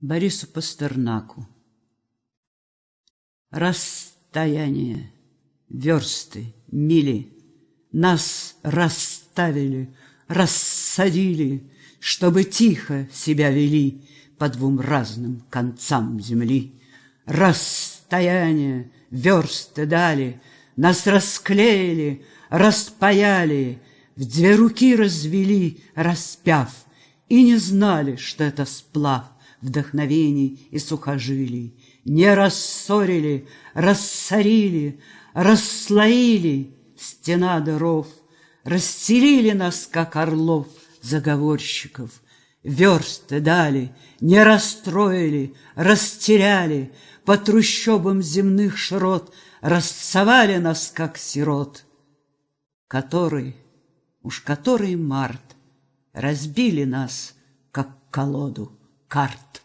Борису Пастернаку. Расстояние, версты, мили Нас расставили, рассадили, Чтобы тихо себя вели По двум разным концам земли. Расстояние, версты дали, Нас расклеили, распаяли, В две руки развели, распяв, И не знали, что это сплав вдохновений и сухожилий, Не рассорили, рассорили, расслоили стена дыров, Расселили нас, как орлов, заговорщиков, Версты дали, не расстроили, растеряли, По трущобам земных широт Расцовали нас, как сирот, Который, уж который март, Разбили нас, как колоду карт.